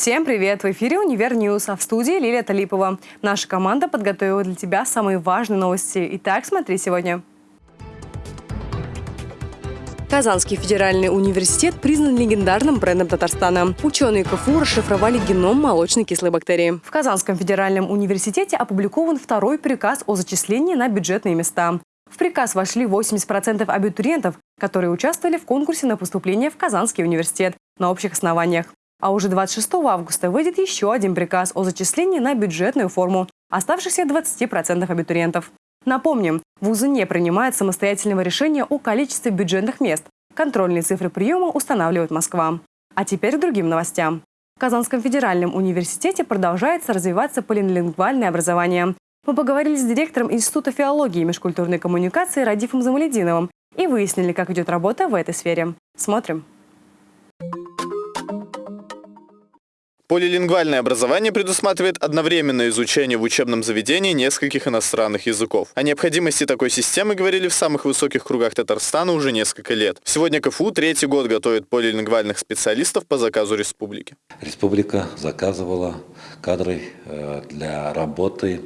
Всем привет! В эфире «Универ News», а в студии Лилия Талипова. Наша команда подготовила для тебя самые важные новости. Итак, смотри сегодня. Казанский федеральный университет признан легендарным брендом Татарстана. Ученые КФУ расшифровали геном молочнокислой бактерии. В Казанском федеральном университете опубликован второй приказ о зачислении на бюджетные места. В приказ вошли 80% абитуриентов, которые участвовали в конкурсе на поступление в Казанский университет на общих основаниях. А уже 26 августа выйдет еще один приказ о зачислении на бюджетную форму оставшихся 20% абитуриентов. Напомним, вузы не принимают самостоятельного решения о количестве бюджетных мест. Контрольные цифры приема устанавливает Москва. А теперь к другим новостям. В Казанском федеральном университете продолжается развиваться полилингвальное образование. Мы поговорили с директором Института филологии и межкультурной коммуникации Радифом Замалединовым и выяснили, как идет работа в этой сфере. Смотрим. Полилингвальное образование предусматривает одновременное изучение в учебном заведении нескольких иностранных языков. О необходимости такой системы говорили в самых высоких кругах Татарстана уже несколько лет. Сегодня КФУ третий год готовит полилингвальных специалистов по заказу республики. Республика заказывала кадры э, для работы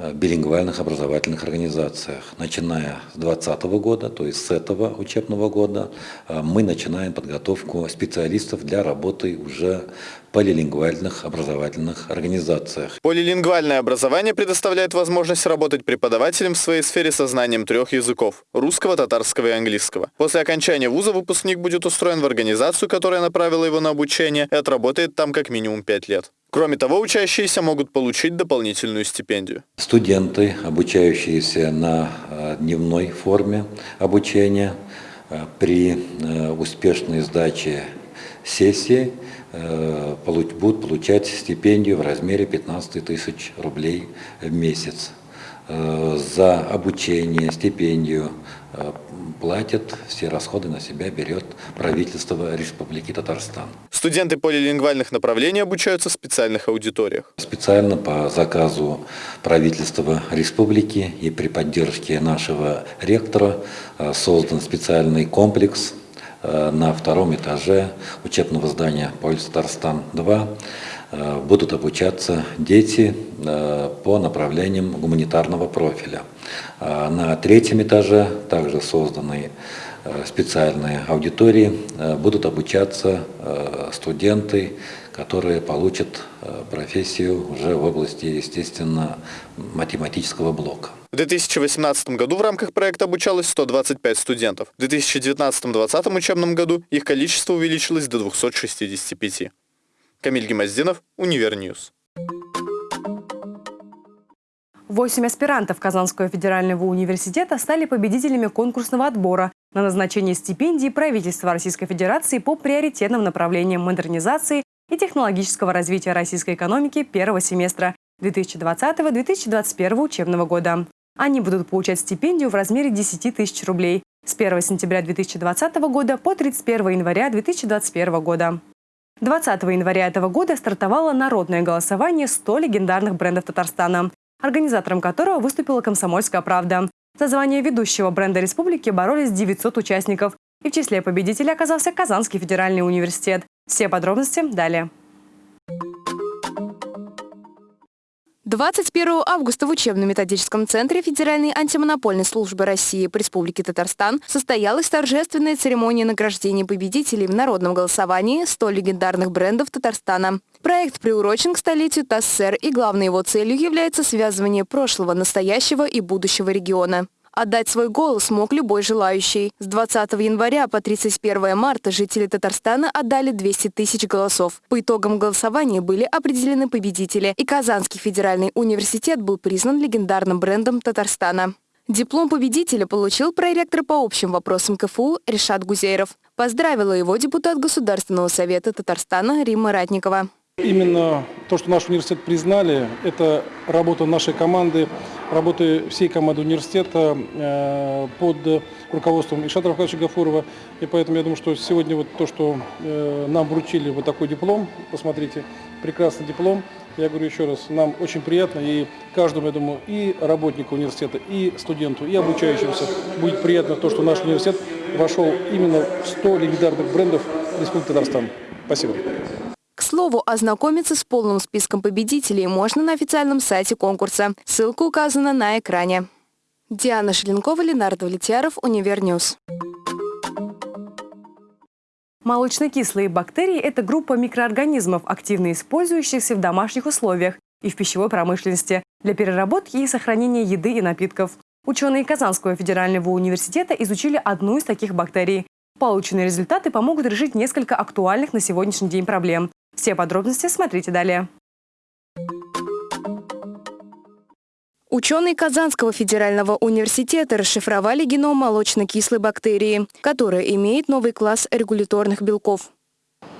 Э, билингвальных образовательных организациях. Начиная с 2020 года, то есть с этого учебного года, э, мы начинаем подготовку специалистов для работы уже полилингвальных образовательных организациях. Полилингвальное образование предоставляет возможность работать преподавателем в своей сфере со знанием трех языков – русского, татарского и английского. После окончания вуза выпускник будет устроен в организацию, которая направила его на обучение, и отработает там как минимум пять лет. Кроме того, учащиеся могут получить дополнительную стипендию. Студенты, обучающиеся на э, дневной форме обучения, э, при э, успешной сдаче сессии будут получать стипендию в размере 15 тысяч рублей в месяц. За обучение, стипендию платят, все расходы на себя берет правительство Республики Татарстан. Студенты полилингвальных направлений обучаются в специальных аудиториях. Специально по заказу правительства республики и при поддержке нашего ректора э, создан специальный комплекс э, на втором этаже учебного здания Полис Татарстан-2 э, будут обучаться дети по направлениям гуманитарного профиля. На третьем этаже также созданы Э, специальные аудитории э, будут обучаться э, студенты, которые получат профессию уже в области, естественно, математического блока. В 2018 году в рамках проекта обучалось 125 студентов. В 2019-2020 учебном году их количество увеличилось до 265. Камиль Гемоздинов, Универ News. Восемь аспирантов Казанского федерального университета стали победителями конкурсного отбора на назначение стипендий правительства Российской Федерации по приоритетным направлениям модернизации и технологического развития российской экономики первого семестра 2020-2021 учебного года. Они будут получать стипендию в размере 10 тысяч рублей с 1 сентября 2020 года по 31 января 2021 года. 20 января этого года стартовало народное голосование 100 легендарных брендов Татарстана, организатором которого выступила «Комсомольская правда». За звание ведущего бренда республики боролись 900 участников. И в числе победителей оказался Казанский федеральный университет. Все подробности далее. 21 августа в учебно-методическом центре Федеральной антимонопольной службы России по Республике Татарстан состоялась торжественная церемония награждения победителей в народном голосовании 100 легендарных брендов Татарстана. Проект приурочен к столетию ТАССР и главной его целью является связывание прошлого, настоящего и будущего региона. Отдать свой голос мог любой желающий. С 20 января по 31 марта жители Татарстана отдали 200 тысяч голосов. По итогам голосования были определены победители, и Казанский федеральный университет был признан легендарным брендом Татарстана. Диплом победителя получил проректор по общим вопросам КФУ Решат Гузейров. Поздравила его депутат Государственного совета Татарстана Римма Ратникова. Именно то, что наш университет признали, это работа нашей команды, работы всей команды университета э, под руководством Ишата Рафкадовича Гафурова. И поэтому я думаю, что сегодня вот то, что э, нам вручили вот такой диплом, посмотрите, прекрасный диплом. Я говорю еще раз, нам очень приятно, и каждому, я думаю, и работнику университета, и студенту, и обучающемуся будет приятно то, что наш университет вошел именно в 100 легендарных брендов Республики Татарстан. Спасибо. Слову, ознакомиться с полным списком победителей можно на официальном сайте конкурса. Ссылка указана на экране. Диана Шеленкова, Ленардо Влетьяров, Универ News. Молочно-кислые бактерии – это группа микроорганизмов, активно использующихся в домашних условиях и в пищевой промышленности для переработки и сохранения еды и напитков. Ученые Казанского федерального университета изучили одну из таких бактерий. Полученные результаты помогут решить несколько актуальных на сегодняшний день проблем. Все подробности смотрите далее. Ученые Казанского федерального университета расшифровали геном молочно-кислой бактерии, которая имеет новый класс регуляторных белков.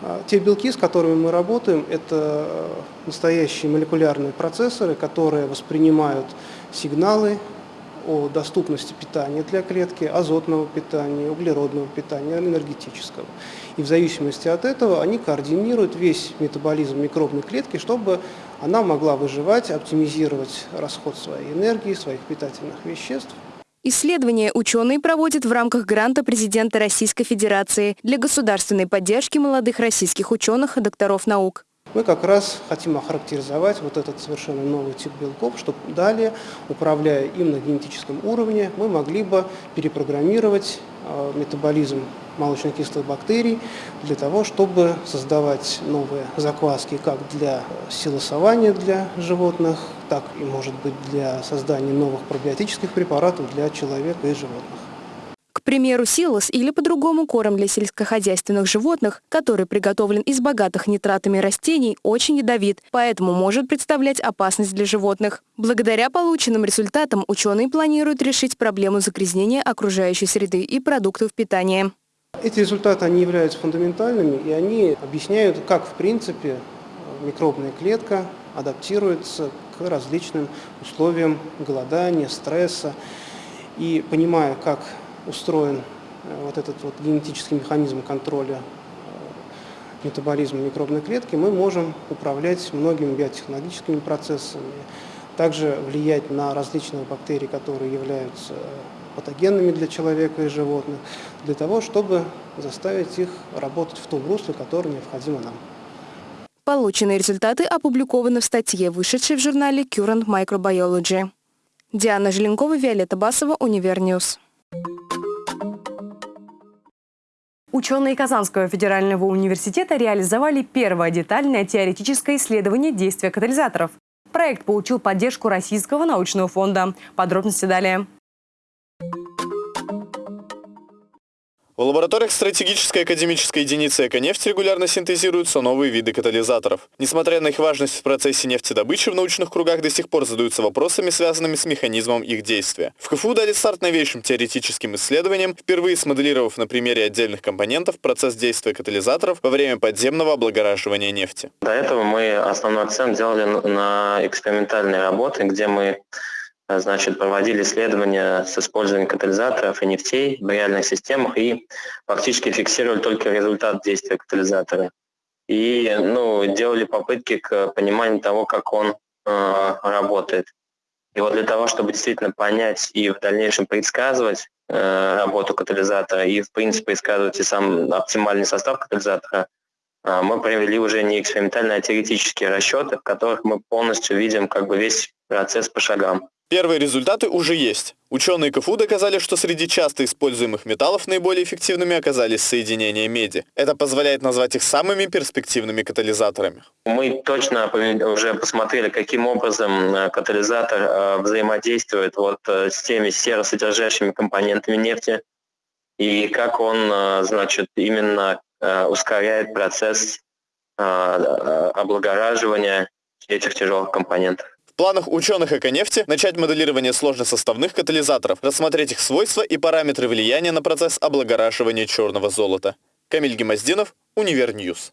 А, те белки, с которыми мы работаем, это э, настоящие молекулярные процессоры, которые воспринимают сигналы о доступности питания для клетки, азотного питания, углеродного питания, энергетического. И в зависимости от этого они координируют весь метаболизм микробной клетки, чтобы она могла выживать, оптимизировать расход своей энергии, своих питательных веществ. Исследования ученые проводят в рамках гранта президента Российской Федерации для государственной поддержки молодых российских ученых и докторов наук. Мы как раз хотим охарактеризовать вот этот совершенно новый тип белков, чтобы далее, управляя им на генетическом уровне, мы могли бы перепрограммировать метаболизм молочно-кислых бактерий для того, чтобы создавать новые закваски как для силосования для животных, так и, может быть, для создания новых пробиотических препаратов для человека и животных. Примеру, силос или по-другому корм для сельскохозяйственных животных, который приготовлен из богатых нитратами растений, очень ядовит, поэтому может представлять опасность для животных. Благодаря полученным результатам ученые планируют решить проблему загрязнения окружающей среды и продуктов питания. Эти результаты они являются фундаментальными, и они объясняют, как в принципе микробная клетка адаптируется к различным условиям голодания, стресса. И понимая, как устроен э, вот этот вот генетический механизм контроля э, метаболизма микробной клетки, мы можем управлять многими биотехнологическими процессами, также влиять на различные бактерии, которые являются патогенными для человека и животных, для того, чтобы заставить их работать в том русле, которое необходимо нам. Полученные результаты опубликованы в статье, вышедшей в журнале Current Microbiology. Диана Желенкова, Виолетта Басова, Универ News. Ученые Казанского федерального университета реализовали первое детальное теоретическое исследование действия катализаторов. Проект получил поддержку Российского научного фонда. Подробности далее. В лабораториях стратегической академической единицы «Эконефть» регулярно синтезируются новые виды катализаторов. Несмотря на их важность в процессе нефтедобычи, в научных кругах до сих пор задаются вопросами, связанными с механизмом их действия. В КФУ дали старт новейшим теоретическим исследованиям, впервые смоделировав на примере отдельных компонентов процесс действия катализаторов во время подземного облагораживания нефти. До этого мы основной акцент делали на экспериментальные работы, где мы значит, проводили исследования с использованием катализаторов и нефтей в реальных системах и фактически фиксировали только результат действия катализатора. И ну, делали попытки к пониманию того, как он э, работает. И вот для того, чтобы действительно понять и в дальнейшем предсказывать э, работу катализатора и, в принципе, предсказывать и сам оптимальный состав катализатора, э, мы провели уже не экспериментальные, а теоретические расчеты, в которых мы полностью видим как бы весь процесс по шагам. Первые результаты уже есть. Ученые КФУ доказали, что среди часто используемых металлов наиболее эффективными оказались соединения меди. Это позволяет назвать их самыми перспективными катализаторами. Мы точно уже посмотрели, каким образом э, катализатор э, взаимодействует вот э, с теми серосодержащими компонентами нефти и как он, значит, именно ускоряет процесс облагораживания этих тяжелых компонентов планах ученых Эконефти начать моделирование сложносоставных катализаторов, рассмотреть их свойства и параметры влияния на процесс облагораживания черного золота. Камиль Гемоздинов, Универ News.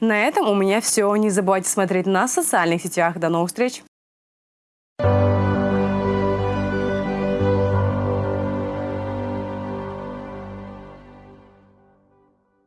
На этом у меня все. Не забывайте смотреть нас в социальных сетях. До новых встреч!